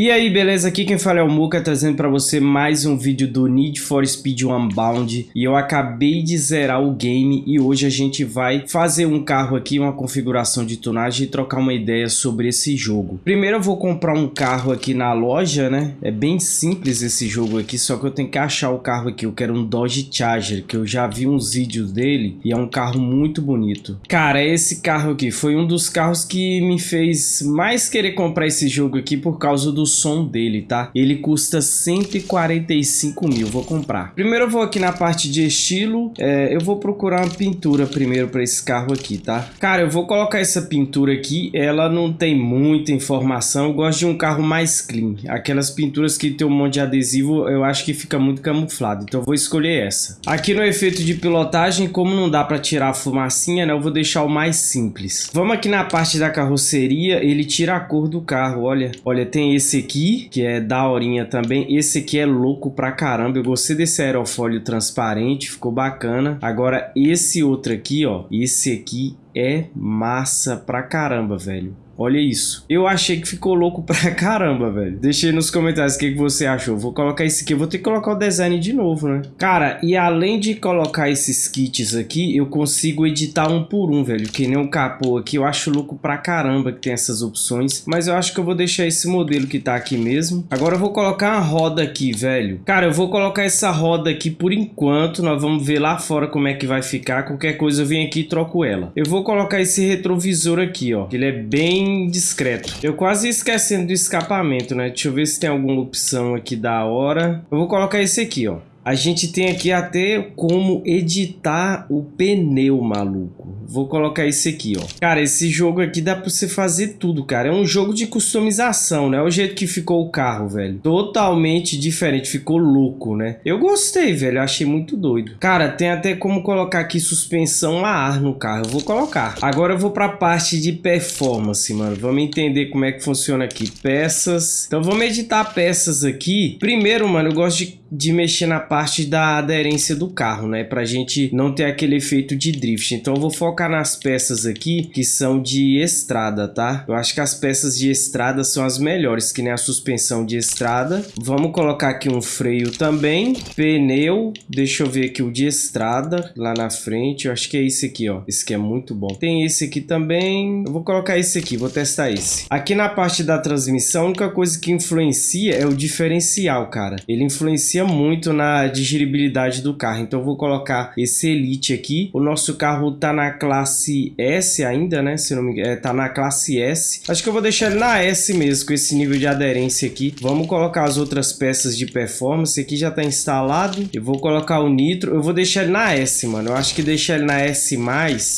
E aí, beleza? Aqui quem fala é o Muka, trazendo pra você mais um vídeo do Need for Speed Unbound. E eu acabei de zerar o game e hoje a gente vai fazer um carro aqui, uma configuração de tunagem e trocar uma ideia sobre esse jogo. Primeiro eu vou comprar um carro aqui na loja, né? É bem simples esse jogo aqui, só que eu tenho que achar o carro aqui. Eu quero um Dodge Charger, que eu já vi uns vídeos dele e é um carro muito bonito. Cara, esse carro aqui foi um dos carros que me fez mais querer comprar esse jogo aqui por causa do som dele, tá? Ele custa 145 mil, vou comprar. Primeiro eu vou aqui na parte de estilo, é, eu vou procurar uma pintura primeiro para esse carro aqui, tá? Cara, eu vou colocar essa pintura aqui, ela não tem muita informação, eu gosto de um carro mais clean. Aquelas pinturas que tem um monte de adesivo, eu acho que fica muito camuflado, então eu vou escolher essa. Aqui no efeito de pilotagem, como não dá para tirar a fumacinha, né, eu vou deixar o mais simples. Vamos aqui na parte da carroceria, ele tira a cor do carro, olha. Olha, tem esse aqui, que é daorinha também. Esse aqui é louco pra caramba. Eu gostei desse aerofólio transparente, ficou bacana. Agora, esse outro aqui, ó. Esse aqui é massa pra caramba, velho. Olha isso. Eu achei que ficou louco pra caramba, velho. Deixa aí nos comentários o que, que você achou. Vou colocar esse aqui. Eu vou ter que colocar o design de novo, né? Cara, e além de colocar esses kits aqui, eu consigo editar um por um, velho. Que nem o capô aqui. Eu acho louco pra caramba que tem essas opções. Mas eu acho que eu vou deixar esse modelo que tá aqui mesmo. Agora eu vou colocar uma roda aqui, velho. Cara, eu vou colocar essa roda aqui por enquanto. Nós vamos ver lá fora como é que vai ficar. Qualquer coisa eu venho aqui e troco ela. Eu vou colocar esse retrovisor aqui, ó. Ele é bem discreto. Eu quase esquecendo do escapamento, né? Deixa eu ver se tem alguma opção aqui da hora. Eu vou colocar esse aqui, ó. A gente tem aqui até como editar o pneu, maluco. Vou colocar esse aqui, ó. Cara, esse jogo aqui dá pra você fazer tudo, cara. É um jogo de customização, né? O jeito que ficou o carro, velho. Totalmente diferente. Ficou louco, né? Eu gostei, velho. Achei muito doido. Cara, tem até como colocar aqui suspensão a ar no carro. Eu vou colocar. Agora eu vou pra parte de performance, mano. Vamos entender como é que funciona aqui. Peças. Então vamos editar peças aqui. Primeiro, mano, eu gosto de, de mexer na parte da aderência do carro, né? Pra gente não ter aquele efeito de drift. Então eu vou focar focar nas peças aqui que são de estrada, tá? Eu acho que as peças de estrada são as melhores, que nem a suspensão de estrada. Vamos colocar aqui um freio também. Pneu, deixa eu ver aqui o de estrada lá na frente. Eu acho que é esse aqui, ó. Esse aqui é muito bom. Tem esse aqui também. Eu vou colocar esse aqui, vou testar esse. Aqui na parte da transmissão, a única coisa que influencia é o diferencial, cara. Ele influencia muito na digeribilidade do carro. Então eu vou colocar esse Elite aqui. O nosso carro tá na classe S ainda, né? Se não me engano, é, tá na classe S. Acho que eu vou deixar ele na S mesmo, com esse nível de aderência aqui. Vamos colocar as outras peças de performance. Aqui já tá instalado. Eu vou colocar o nitro. Eu vou deixar ele na S, mano. Eu acho que deixar ele na S+,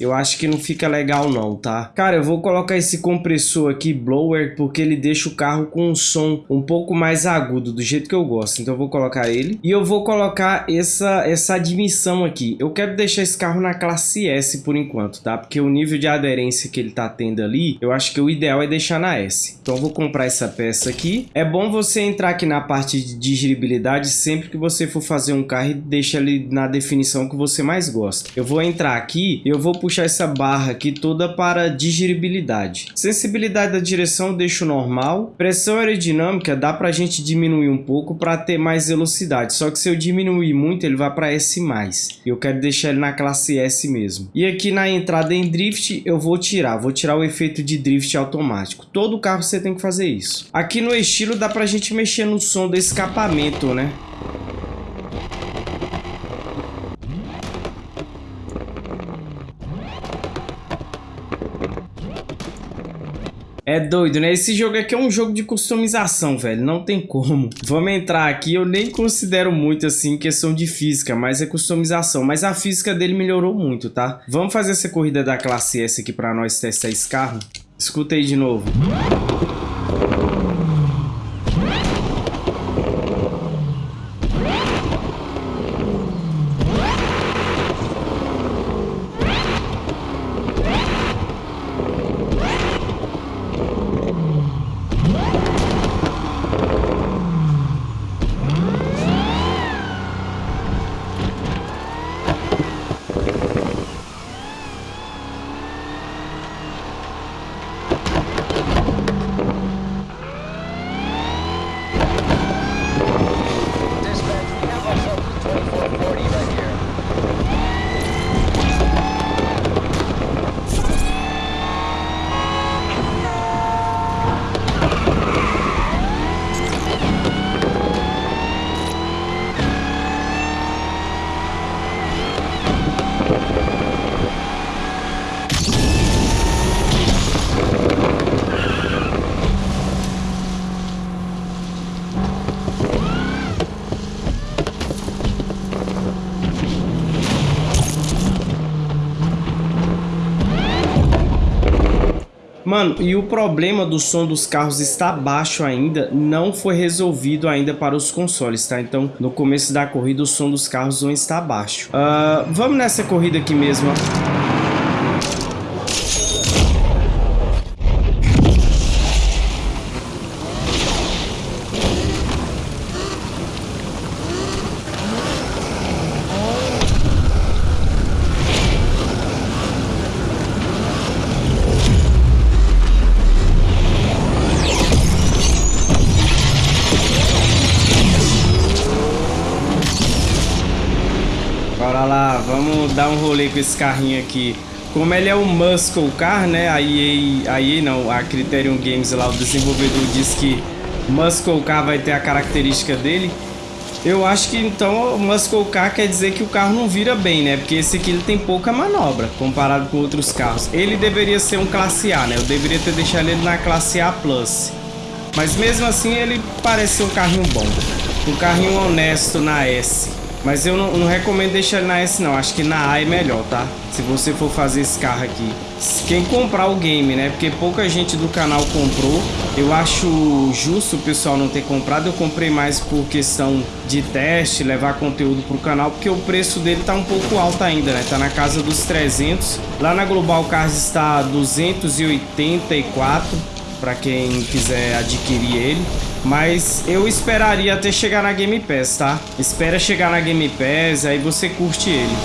eu acho que não fica legal não, tá? Cara, eu vou colocar esse compressor aqui, blower, porque ele deixa o carro com um som um pouco mais agudo, do jeito que eu gosto. Então eu vou colocar ele. E eu vou colocar essa, essa admissão aqui. Eu quero deixar esse carro na classe S por enquanto enquanto, tá? Porque o nível de aderência que ele tá tendo ali, eu acho que o ideal é deixar na S. Então vou comprar essa peça aqui. É bom você entrar aqui na parte de digeribilidade sempre que você for fazer um carro e deixa ele na definição que você mais gosta. Eu vou entrar aqui e eu vou puxar essa barra aqui toda para digeribilidade. Sensibilidade da direção deixo normal. Pressão aerodinâmica dá pra gente diminuir um pouco para ter mais velocidade. Só que se eu diminuir muito, ele vai para S+. Eu quero deixar ele na classe S mesmo. E aqui na entrada em drift eu vou tirar, vou tirar o efeito de drift automático. Todo carro você tem que fazer isso. Aqui no estilo dá pra gente mexer no som do escapamento, né? É doido, né? Esse jogo aqui é um jogo de customização, velho. Não tem como. Vamos entrar aqui. Eu nem considero muito, assim, questão de física, mas é customização. Mas a física dele melhorou muito, tá? Vamos fazer essa corrida da classe S aqui pra nós testar esse carro? Escuta aí de novo. Mano, e o problema do som dos carros estar baixo ainda não foi resolvido ainda para os consoles, tá? Então, no começo da corrida, o som dos carros não está baixo. Uh, vamos nessa corrida aqui mesmo, ó. Dar um rolê com esse carrinho aqui. Como ele é um Muscle Car, né? A EA, a EA não, a Criterion Games lá, o desenvolvedor diz que Muscle Car vai ter a característica dele. Eu acho que então o Muscle Car quer dizer que o carro não vira bem, né? Porque esse aqui ele tem pouca manobra comparado com outros carros. Ele deveria ser um classe A, né? Eu deveria ter deixado ele na classe A+. Mas mesmo assim ele parece um carrinho bom. Um carrinho honesto na S. Mas eu não, não, recomendo deixar ele na S não, acho que na A é melhor, tá? Se você for fazer esse carro aqui. Quem comprar o game, né? Porque pouca gente do canal comprou. Eu acho justo o pessoal não ter comprado. Eu comprei mais por questão de teste, levar conteúdo pro canal. Porque o preço dele tá um pouco alto ainda, né? Tá na casa dos 300. Lá na Global Cars está 284 para quem quiser adquirir ele. Mas eu esperaria até chegar na Game Pass, tá? Espera chegar na Game Pass, aí você curte ele.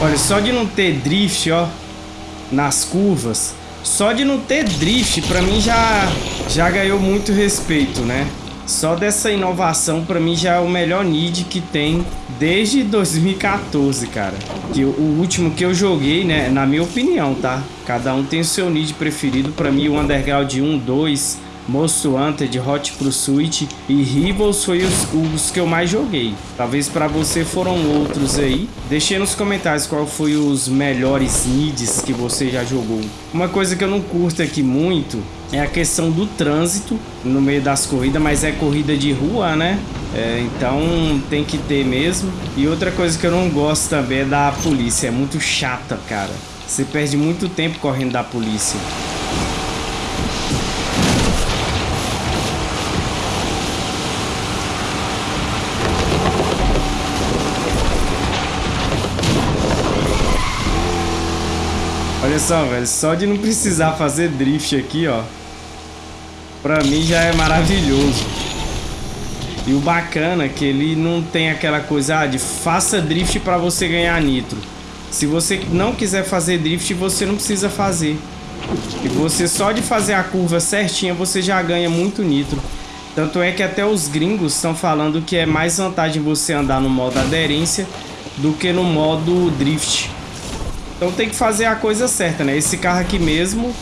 Olha, só de não ter drift, ó, nas curvas, só de não ter drift, pra mim já, já ganhou muito respeito, né? Só dessa inovação, pra mim, já é o melhor Nid que tem desde 2014, cara. Que o último que eu joguei, né? Na minha opinião, tá? Cada um tem o seu Nid preferido. Pra mim, o Underground 1, 2, Most Wanted, Hot Pursuit e Rivals foi os, os que eu mais joguei. Talvez para você foram outros aí. Deixe nos comentários qual foi os melhores needs que você já jogou. Uma coisa que eu não curto aqui muito é a questão do trânsito no meio das corridas, mas é corrida de rua, né? É, então tem que ter mesmo. E outra coisa que eu não gosto também é da polícia, é muito chata, cara. Você perde muito tempo correndo da polícia. Olha só, velho, só de não precisar fazer drift aqui, ó. Pra mim já é maravilhoso. E o bacana é que ele não tem aquela coisa ah, de faça drift para você ganhar nitro. Se você não quiser fazer drift, você não precisa fazer. E você só de fazer a curva certinha, você já ganha muito nitro. Tanto é que até os gringos estão falando que é mais vantagem você andar no modo aderência do que no modo drift. Então tem que fazer a coisa certa, né? Esse carro aqui mesmo,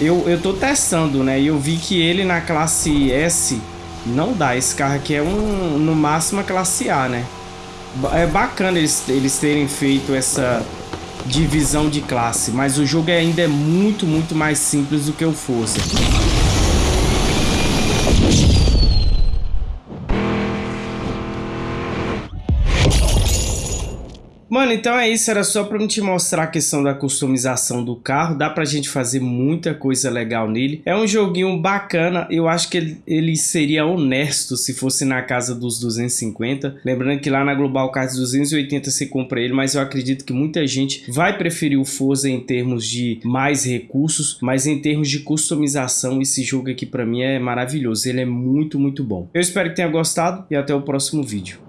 eu, eu tô testando, né? E eu vi que ele na classe S não dá. Esse carro aqui é um, no máximo a classe A, né? É bacana eles, eles terem feito essa divisão de classe, mas o jogo ainda é muito, muito mais simples do que o Forza. Mano, então é isso, era só pra te mostrar a questão da customização do carro, dá pra gente fazer muita coisa legal nele. É um joguinho bacana, eu acho que ele, ele seria honesto se fosse na casa dos 250. Lembrando que lá na Global Cars 280 você compra ele, mas eu acredito que muita gente vai preferir o Forza em termos de mais recursos, mas em termos de customização, esse jogo aqui pra mim é maravilhoso, ele é muito, muito bom. Eu espero que tenha gostado e até o próximo vídeo.